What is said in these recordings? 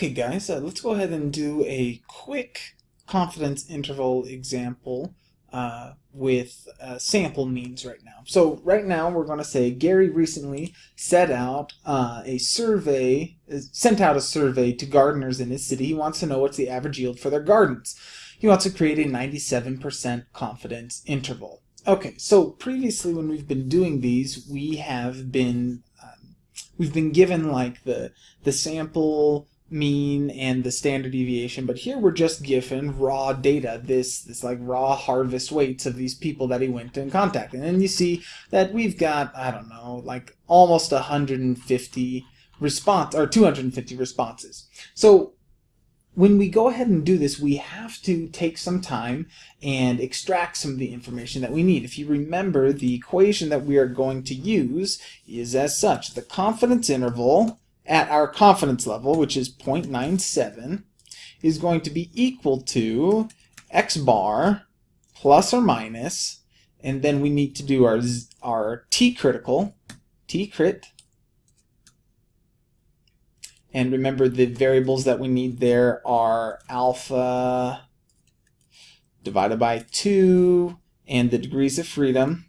Okay guys, uh, let's go ahead and do a quick confidence interval example uh, with uh, sample means right now. So right now we're going to say Gary recently set out uh, a survey, uh, sent out a survey to gardeners in his city. He wants to know what's the average yield for their gardens. He wants to create a 97% confidence interval. Okay, so previously when we've been doing these, we have been um, we've been given like the the sample mean and the standard deviation but here we're just given raw data this this like raw harvest weights of these people that he went in contact and then you see that we've got i don't know like almost 150 response or 250 responses so when we go ahead and do this, we have to take some time and extract some of the information that we need. If you remember, the equation that we are going to use is as such. The confidence interval at our confidence level, which is 0.97, is going to be equal to x bar plus or minus, and then we need to do our, our t critical, t crit, and remember the variables that we need there are alpha divided by 2 and the degrees of freedom.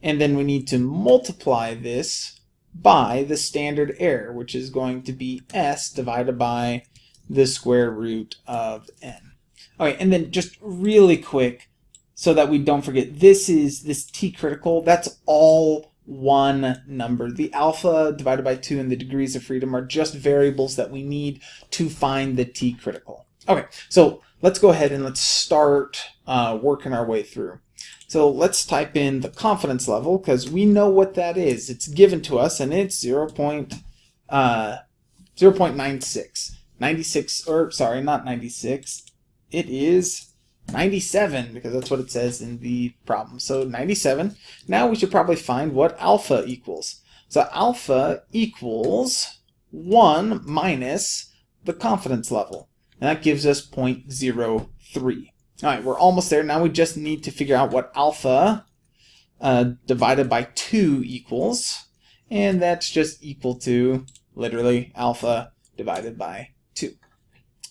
And then we need to multiply this by the standard error, which is going to be s divided by the square root of n. Okay, and then just really quick, so that we don't forget, this is this t critical, that's all one number. The alpha divided by 2 and the degrees of freedom are just variables that we need to find the t critical. Okay, so let's go ahead and let's start uh, working our way through. So let's type in the confidence level because we know what that is. It's given to us and it's 0. Point, uh, 0 0.96. 96, or sorry, not 96. It is 97 because that's what it says in the problem. So 97. Now we should probably find what alpha equals. So alpha equals 1 minus the confidence level. And that gives us 0.03. All right, we're almost there. Now we just need to figure out what alpha uh, divided by 2 equals. And that's just equal to, literally, alpha divided by 2.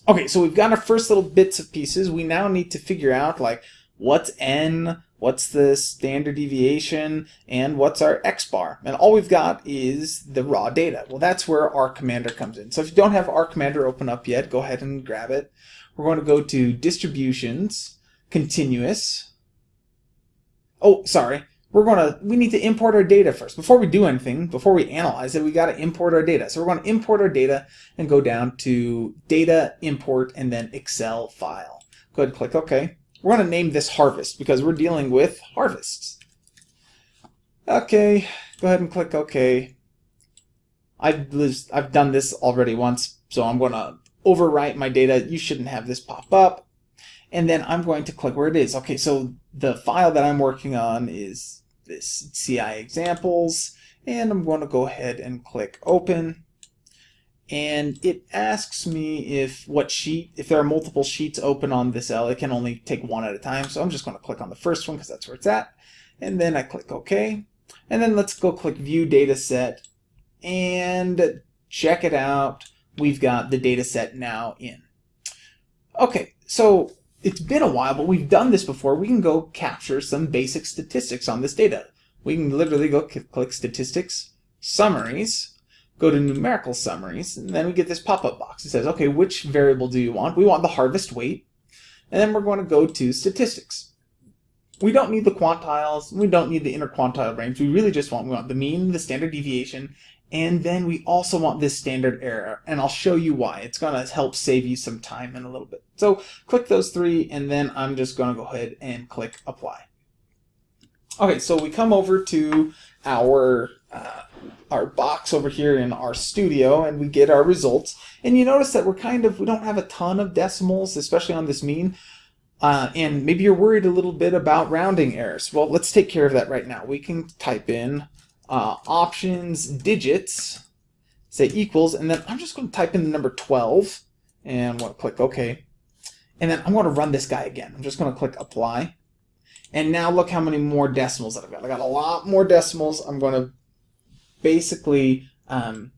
Okay, so we've got our first little bits of pieces. We now need to figure out, like, what's n, what's the standard deviation, and what's our x-bar. And all we've got is the raw data. Well, that's where R Commander comes in. So if you don't have R Commander open up yet, go ahead and grab it. We're going to go to distributions, continuous. Oh, sorry. We're going to, we need to import our data first. Before we do anything, before we analyze it, we got to import our data. So we're going to import our data and go down to data, import, and then Excel file. Go ahead and click OK. We're going to name this harvest because we're dealing with harvests. Okay, go ahead and click OK. I've, I've done this already once, so I'm going to overwrite my data. You shouldn't have this pop up. And then I'm going to click where it is. Okay, so the file that I'm working on is this CI examples. And I'm going to go ahead and click open. And it asks me if what sheet, if there are multiple sheets open on this L, it can only take one at a time. So I'm just going to click on the first one because that's where it's at. And then I click OK. And then let's go click View Data Set and check it out we've got the data set now in. Okay, so it's been a while, but we've done this before. We can go capture some basic statistics on this data. We can literally go click Statistics, Summaries, go to Numerical Summaries, and then we get this pop-up box. It says, okay, which variable do you want? We want the harvest weight, and then we're going to go to Statistics. We don't need the quantiles, we don't need the interquantile range, we really just want, we want the mean, the standard deviation, and then we also want this standard error, and I'll show you why. It's going to help save you some time in a little bit. So click those three, and then I'm just going to go ahead and click Apply. Okay, so we come over to our uh, our box over here in RStudio and we get our results. And you notice that we're kind of, we don't have a ton of decimals, especially on this mean. Uh, and maybe you're worried a little bit about rounding errors. Well, let's take care of that right now. We can type in uh, options digits, say equals, and then I'm just going to type in the number 12 and I'm going to click OK. And then I'm going to run this guy again. I'm just going to click apply. And now look how many more decimals that I've got. I got a lot more decimals. I'm going to basically um,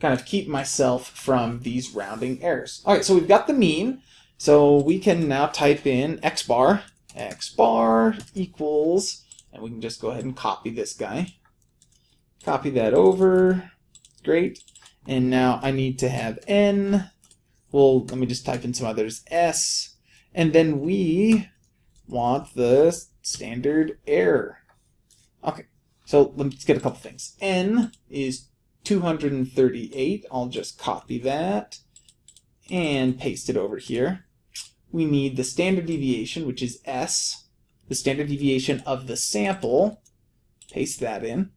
kind of keep myself from these rounding errors. All right, so we've got the mean. So we can now type in x bar, x bar equals, and we can just go ahead and copy this guy. Copy that over. Great. And now I need to have n. Well, let me just type in some others. S. And then we want the standard error. Okay, so let's get a couple things. n is 238. I'll just copy that and paste it over here. We need the standard deviation, which is S, the standard deviation of the sample. Paste that in.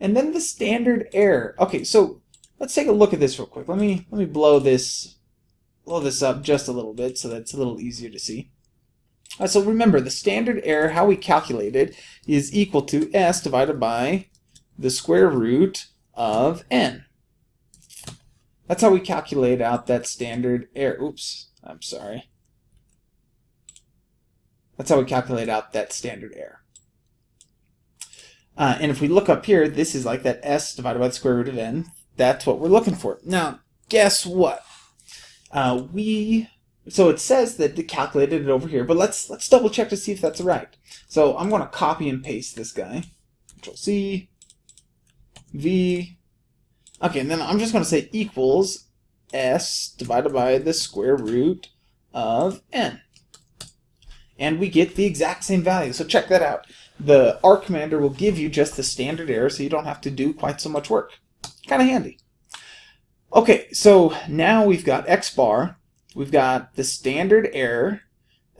And then the standard error. Okay, so let's take a look at this real quick. Let me let me blow this blow this up just a little bit so that's a little easier to see. Uh, so remember, the standard error, how we calculate it, is equal to s divided by the square root of n. That's how we calculate out that standard error. Oops, I'm sorry. That's how we calculate out that standard error. Uh, and if we look up here, this is like that s divided by the square root of n. That's what we're looking for. Now, guess what? Uh, we so it says that it calculated it over here, but let's let's double check to see if that's right. So I'm going to copy and paste this guy. Control C, V. Okay, and then I'm just going to say equals s divided by the square root of n. And we get the exact same value. So check that out. The R commander will give you just the standard error, so you don't have to do quite so much work. Kind of handy. Okay, so now we've got x bar We've got the standard error.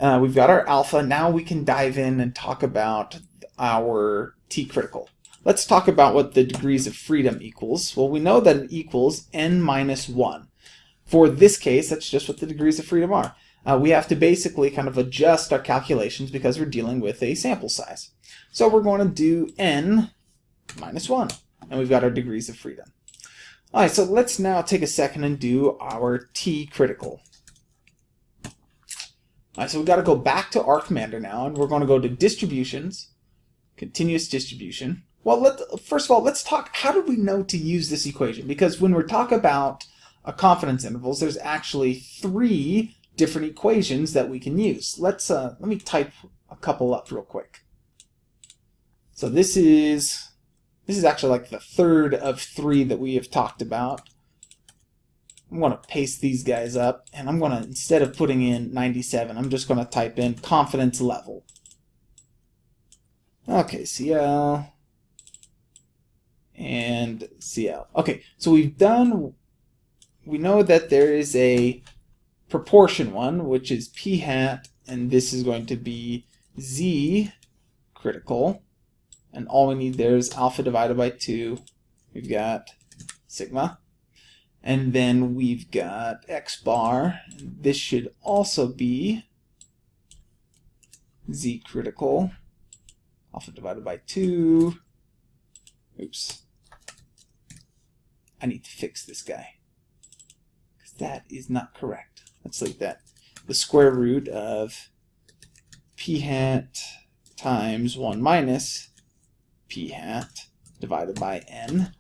Uh, we've got our alpha. Now we can dive in and talk about our t-critical. Let's talk about what the degrees of freedom equals. Well, we know that it equals n minus 1. For this case, that's just what the degrees of freedom are. Uh, we have to basically kind of adjust our calculations because we're dealing with a sample size. So we're going to do n minus 1, and we've got our degrees of freedom. All right, so let's now take a second and do our t-critical. Right, so we've got to go back to R Commander now, and we're going to go to Distributions, Continuous Distribution. Well, let first of all, let's talk, how do we know to use this equation? Because when we talk about a confidence intervals, there's actually three different equations that we can use. Let's uh, let me type a couple up real quick. So this is this is actually like the third of three that we have talked about. I'm going to paste these guys up, and I'm going to, instead of putting in 97, I'm just going to type in confidence level. Okay, CL and CL. Okay, so we've done, we know that there is a proportion one, which is p hat, and this is going to be z critical, and all we need there is alpha divided by 2. We've got sigma. And then we've got x bar. This should also be z critical. Alpha divided by 2. Oops. I need to fix this guy. Because that is not correct. Let's leave that. The square root of p hat times 1 minus p hat divided by n.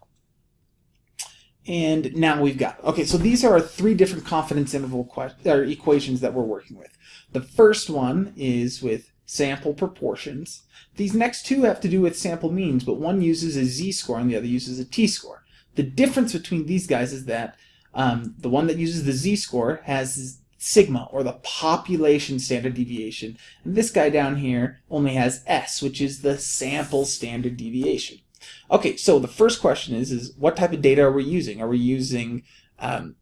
And now we've got, okay, so these are our three different confidence interval or equations that we're working with. The first one is with sample proportions. These next two have to do with sample means, but one uses a z-score and the other uses a t-score. The difference between these guys is that um, the one that uses the z-score has sigma, or the population standard deviation, and this guy down here only has s, which is the sample standard deviation. Okay, so the first question is, is what type of data are we using? Are we using um,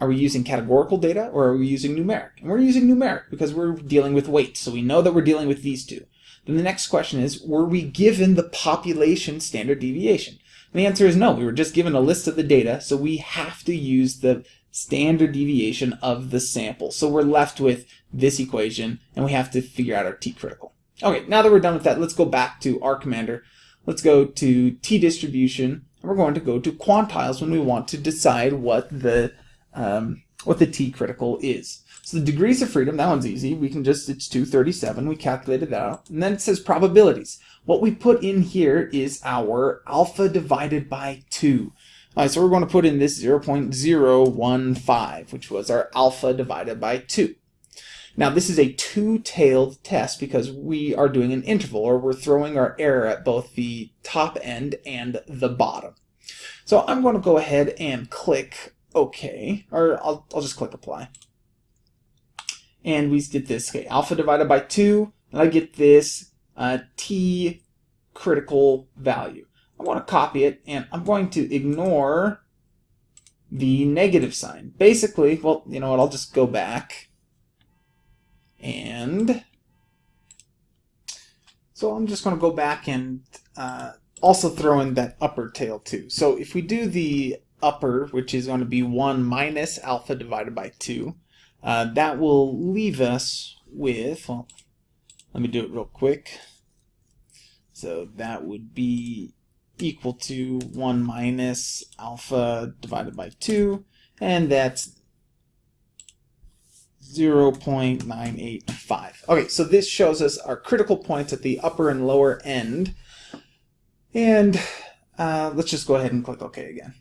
are we using categorical data or are we using numeric? And we're using numeric because we're dealing with weights, so we know that we're dealing with these two. Then the next question is, were we given the population standard deviation? And the answer is no, we were just given a list of the data, so we have to use the standard deviation of the sample. So we're left with this equation, and we have to figure out our t-critical. Okay, now that we're done with that, let's go back to R Commander Let's go to t-distribution, and we're going to go to quantiles when we want to decide what the um, what the t-critical is. So the degrees of freedom, that one's easy. We can just, it's 237, we calculated that out. And then it says probabilities. What we put in here is our alpha divided by 2. All right, so we're going to put in this 0.015, which was our alpha divided by 2. Now this is a two-tailed test because we are doing an interval, or we're throwing our error at both the top end and the bottom. So I'm going to go ahead and click OK, or I'll, I'll just click Apply. And we get this, okay, alpha divided by 2, and I get this uh, t critical value. I want to copy it, and I'm going to ignore the negative sign. Basically, well, you know what, I'll just go back. And so I'm just going to go back and uh, also throw in that upper tail too. So if we do the upper, which is going to be 1 minus alpha divided by 2, uh, that will leave us with, well, let me do it real quick. So that would be equal to 1 minus alpha divided by 2, and that's 0.985. Okay, so this shows us our critical points at the upper and lower end. And uh, let's just go ahead and click OK again.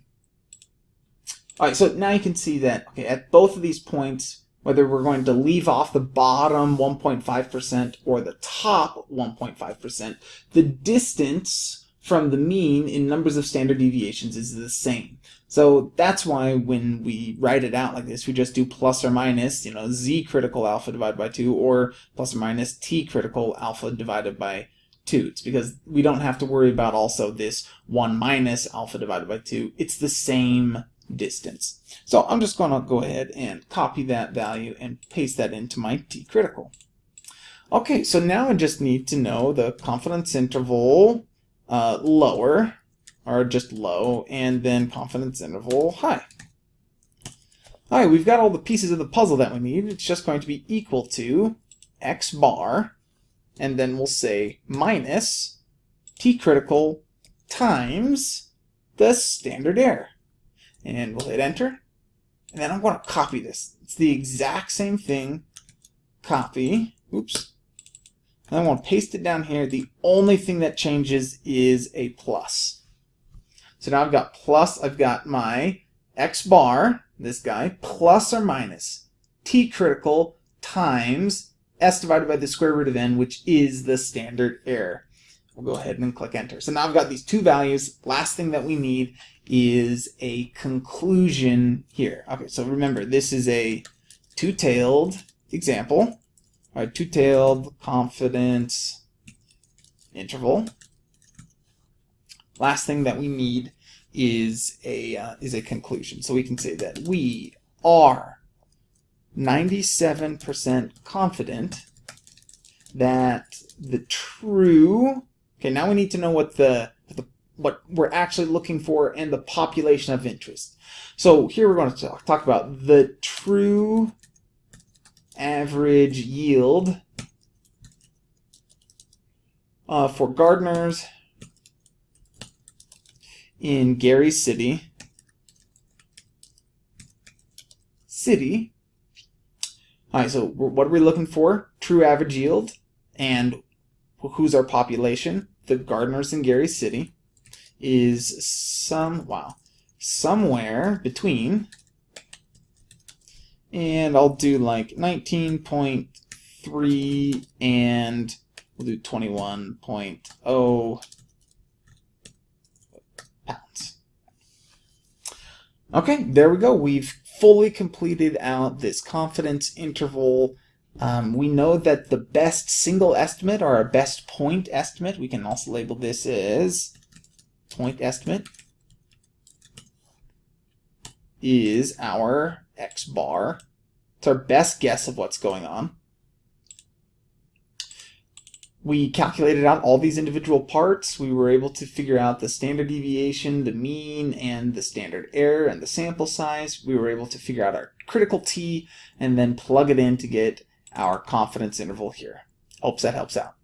All right, so now you can see that okay, at both of these points, whether we're going to leave off the bottom 1.5% or the top 1.5%, the distance from the mean in numbers of standard deviations is the same. So that's why when we write it out like this, we just do plus or minus, you know, z critical alpha divided by 2 or plus or minus t critical alpha divided by 2. It's because we don't have to worry about also this 1 minus alpha divided by 2. It's the same distance. So I'm just going to go ahead and copy that value and paste that into my t critical. Okay, so now I just need to know the confidence interval uh, lower, or just low, and then confidence interval high. Alright, we've got all the pieces of the puzzle that we need. It's just going to be equal to x bar, and then we'll say minus t critical times the standard error. And we'll hit enter. And then I'm going to copy this. It's the exact same thing. Copy. Oops. And I want to paste it down here. The only thing that changes is a plus. So now I've got plus, I've got my x bar, this guy, plus or minus t critical times s divided by the square root of n, which is the standard error. We'll go ahead and click enter. So now I've got these two values. Last thing that we need is a conclusion here. Okay, so remember, this is a two-tailed example. All right, two-tailed confidence interval. Last thing that we need is a uh, is a conclusion. So we can say that we are 97% confident that the true okay now we need to know what the, the what we're actually looking for and the population of interest. So here we're going to talk, talk about the true average yield uh, for gardeners in Gary City. City. All right, so what are we looking for? True average yield. And who's our population? The gardeners in Gary City is some, wow, somewhere between and I'll do like 19.3 and we'll do 21.0 pounds. Okay, there we go. We've fully completed out this confidence interval. Um, we know that the best single estimate or our best point estimate, we can also label this as point estimate, is our x bar. It's our best guess of what's going on. We calculated out all these individual parts. We were able to figure out the standard deviation, the mean, and the standard error, and the sample size. We were able to figure out our critical t, and then plug it in to get our confidence interval here. Hopes that helps out.